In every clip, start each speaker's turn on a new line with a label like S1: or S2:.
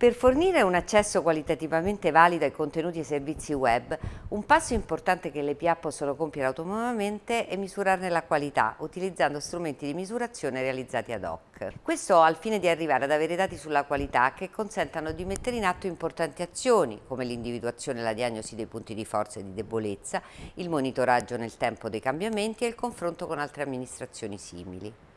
S1: Per fornire un accesso qualitativamente valido ai contenuti e servizi web, un passo importante che le PA possono compiere autonomamente è misurarne la qualità, utilizzando strumenti di misurazione realizzati ad hoc. Questo al fine di arrivare ad avere dati sulla qualità che consentano di mettere in atto importanti azioni, come l'individuazione e la diagnosi dei punti di forza e di debolezza, il monitoraggio nel tempo dei cambiamenti e il confronto con altre amministrazioni simili.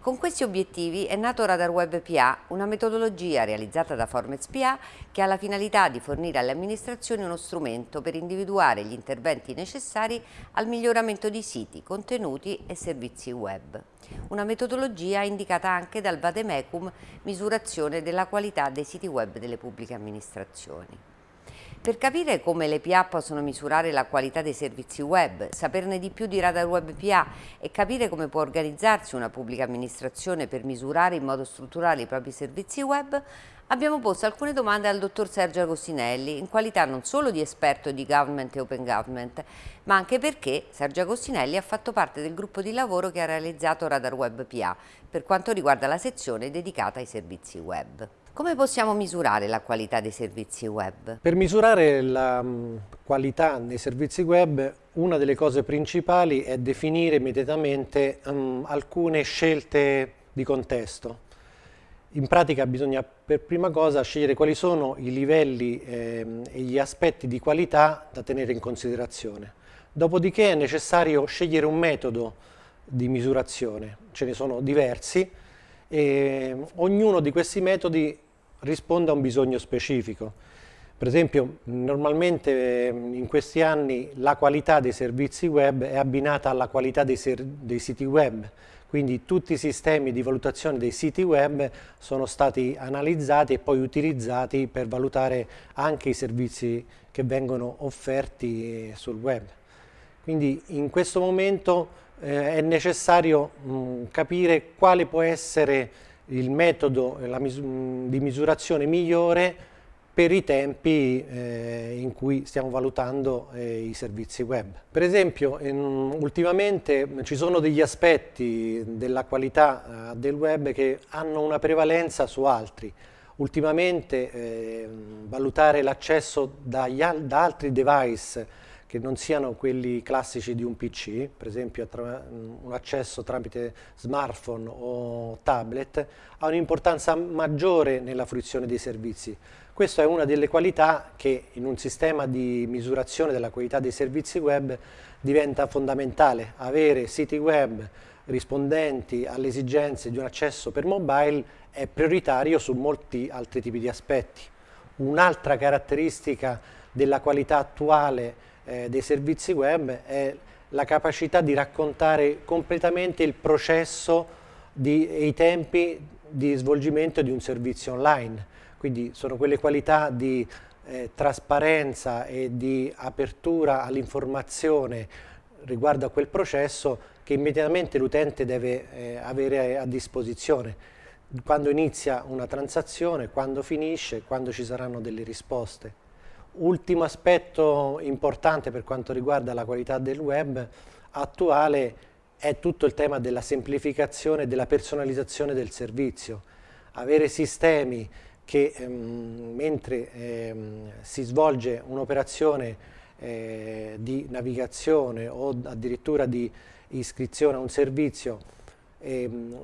S1: Con questi obiettivi è nato Radar Web PA, una metodologia realizzata da Formez PA che ha la finalità di fornire alle amministrazioni uno strumento per individuare gli interventi necessari al miglioramento di siti, contenuti e servizi web. Una metodologia indicata anche dal Vademecum Misurazione della qualità dei siti web delle pubbliche amministrazioni. Per capire come le PA possono misurare la qualità dei servizi web, saperne di più di Radar Web PA e capire come può organizzarsi una pubblica amministrazione per misurare in modo strutturale i propri servizi web, abbiamo posto alcune domande al dottor Sergio Agostinelli in qualità non solo di esperto di government e open government, ma anche perché Sergio Agostinelli ha fatto parte del gruppo di lavoro che ha realizzato Radar Web PA per quanto riguarda la sezione dedicata ai servizi web. Come possiamo misurare la qualità dei servizi web?
S2: Per misurare la mm, qualità dei servizi web una delle cose principali è definire immediatamente um, alcune scelte di contesto. In pratica bisogna per prima cosa scegliere quali sono i livelli eh, e gli aspetti di qualità da tenere in considerazione. Dopodiché è necessario scegliere un metodo di misurazione, ce ne sono diversi, e ognuno di questi metodi risponde a un bisogno specifico. Per esempio, normalmente ehm, in questi anni la qualità dei servizi web è abbinata alla qualità dei, dei siti web, quindi tutti i sistemi di valutazione dei siti web sono stati analizzati e poi utilizzati per valutare anche i servizi che vengono offerti sul web. Quindi in questo momento eh, è necessario mh, capire quale può essere il metodo mis di misurazione migliore per i tempi eh, in cui stiamo valutando eh, i servizi web. Per esempio, in, ultimamente ci sono degli aspetti della qualità eh, del web che hanno una prevalenza su altri. Ultimamente eh, valutare l'accesso da altri device che non siano quelli classici di un PC, per esempio un accesso tramite smartphone o tablet, ha un'importanza maggiore nella fruizione dei servizi. Questa è una delle qualità che in un sistema di misurazione della qualità dei servizi web diventa fondamentale. Avere siti web rispondenti alle esigenze di un accesso per mobile è prioritario su molti altri tipi di aspetti. Un'altra caratteristica della qualità attuale eh, dei servizi web è la capacità di raccontare completamente il processo e i tempi di svolgimento di un servizio online. Quindi sono quelle qualità di eh, trasparenza e di apertura all'informazione riguardo a quel processo che immediatamente l'utente deve eh, avere a disposizione quando inizia una transazione, quando finisce, quando ci saranno delle risposte. Ultimo aspetto importante per quanto riguarda la qualità del web attuale è tutto il tema della semplificazione e della personalizzazione del servizio. Avere sistemi che ehm, mentre ehm, si svolge un'operazione eh, di navigazione o addirittura di iscrizione a un servizio ehm,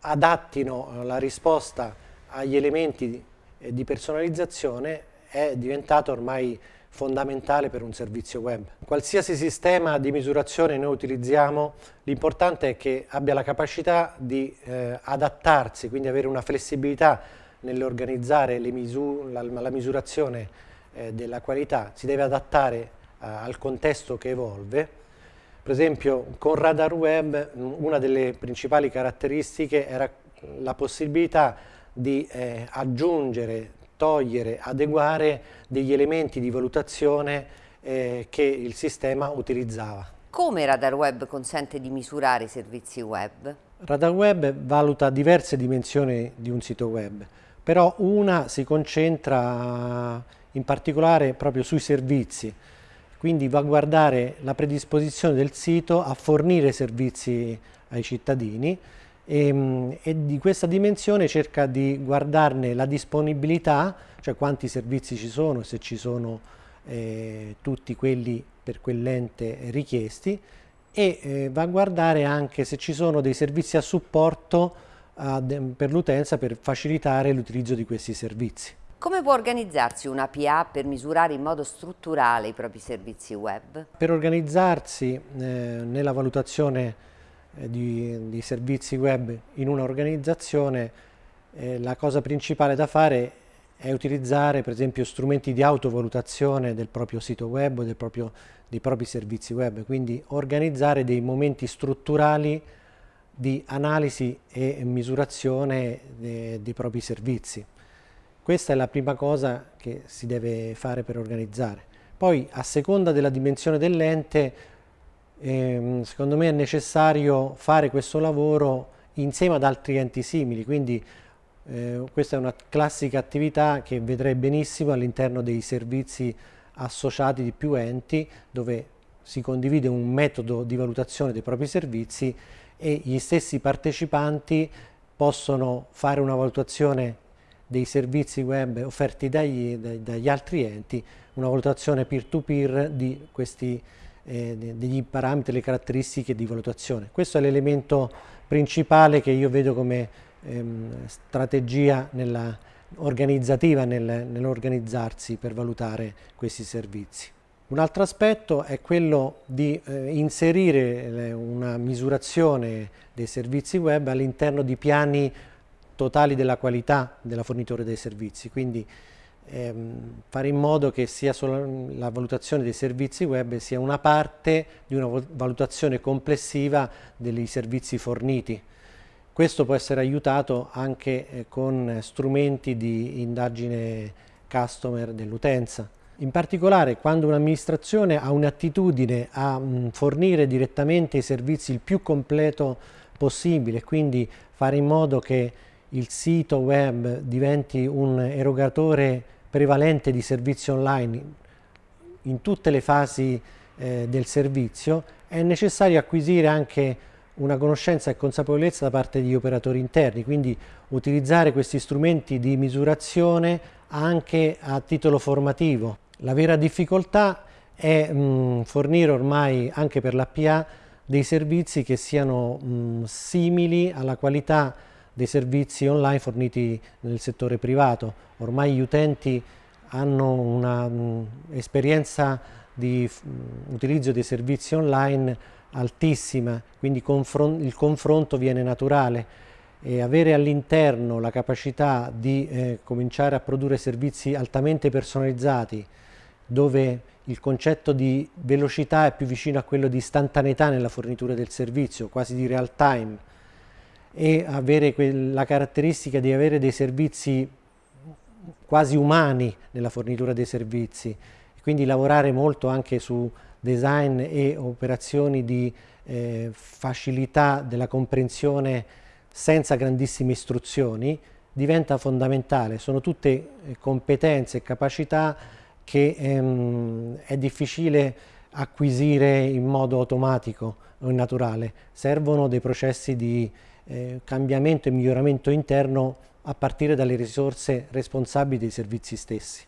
S2: adattino la risposta agli elementi di, eh, di personalizzazione è diventato ormai fondamentale per un servizio web. Qualsiasi sistema di misurazione noi utilizziamo, l'importante è che abbia la capacità di eh, adattarsi, quindi avere una flessibilità nell'organizzare misu la, la, misurazione eh, della qualità, si deve adattare eh, al contesto che evolve. Per esempio con Radar Web una delle principali caratteristiche era la possibilità di eh, aggiungere togliere, adeguare degli elementi di valutazione eh, che il sistema utilizzava.
S1: Come Radar Web consente di misurare i servizi web?
S2: Radar Web valuta diverse dimensioni di un sito web, però una si concentra in particolare proprio sui servizi, quindi va a guardare la predisposizione del sito a fornire servizi ai cittadini e, ehm, e, di questa dimensione cerca di guardarne la disponibilità, cioè quanti servizi ci sono, se ci sono eh, tutti quelli per quell'ente richiesti e eh, va a guardare anche se ci sono dei servizi a supporto a, per l'utenza per facilitare l'utilizzo di questi servizi.
S1: Come può organizzarsi una PA per misurare in modo strutturale i propri servizi web?
S2: Per organizzarsi eh, nella valutazione eh, di, di, servizi web in un'organizzazione eh, la cosa principale da fare è utilizzare per esempio strumenti di autovalutazione del proprio sito web o proprio, dei propri servizi web, quindi organizzare dei momenti strutturali di analisi e misurazione dei, dei propri servizi. Questa è la prima cosa che si deve fare per organizzare. Poi a seconda della dimensione dell'ente, ehm, secondo me è necessario fare questo lavoro insieme ad altri enti simili, quindi eh, questa è una classica attività che vedrei benissimo all'interno dei servizi associati di più enti, dove si condivide un metodo di valutazione dei propri servizi e gli stessi partecipanti possono fare una valutazione dei servizi web offerti dagli, dagli altri enti, una valutazione peer-to-peer di questi eh, degli parametri, le caratteristiche di valutazione. Questo è l'elemento principale che io vedo come ehm, strategia nella, organizzativa nel, nell'organizzarsi per valutare questi servizi. Un altro aspetto è quello di eh, inserire una misurazione dei servizi web all'interno di piani totali della qualità della fornitore dei servizi, quindi ehm, fare in modo che sia solo la valutazione dei servizi web sia una parte di una valutazione complessiva dei servizi forniti. Questo può essere aiutato anche eh, con strumenti di indagine customer dell'utenza. In particolare quando un'amministrazione ha un'attitudine a mh, fornire direttamente i servizi il più completo possibile, quindi fare in modo che il sito web diventi un erogatore prevalente di servizi online in tutte le fasi eh, del servizio, è necessario acquisire anche una conoscenza e consapevolezza da parte degli operatori interni, quindi utilizzare questi strumenti di misurazione anche a titolo formativo. La vera difficoltà è mh, fornire ormai anche per l'APA dei servizi che siano mh, simili alla qualità dei servizi online forniti nel settore privato. Ormai gli utenti hanno un'esperienza di mh, utilizzo dei servizi online altissima, quindi confron il confronto viene naturale e avere all'interno la capacità di eh, cominciare a produrre servizi altamente personalizzati dove il concetto di velocità è più vicino a quello di istantaneità nella fornitura del servizio, quasi di real time e avere la caratteristica di avere dei servizi quasi umani nella fornitura dei servizi, quindi lavorare molto anche su design e operazioni di eh, facilità della comprensione senza grandissime istruzioni diventa fondamentale, sono tutte eh, competenze e capacità che ehm, è difficile acquisire in modo automatico o naturale, servono dei processi di eh, cambiamento e miglioramento interno a partire dalle risorse responsabili dei servizi stessi.